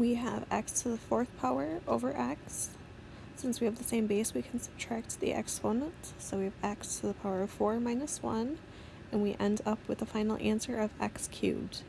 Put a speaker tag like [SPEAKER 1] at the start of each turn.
[SPEAKER 1] we have x to the fourth power over x. Since we have the same base, we can subtract the exponents. So we have x to the power of 4 minus 1, and we end up with the final answer of x cubed.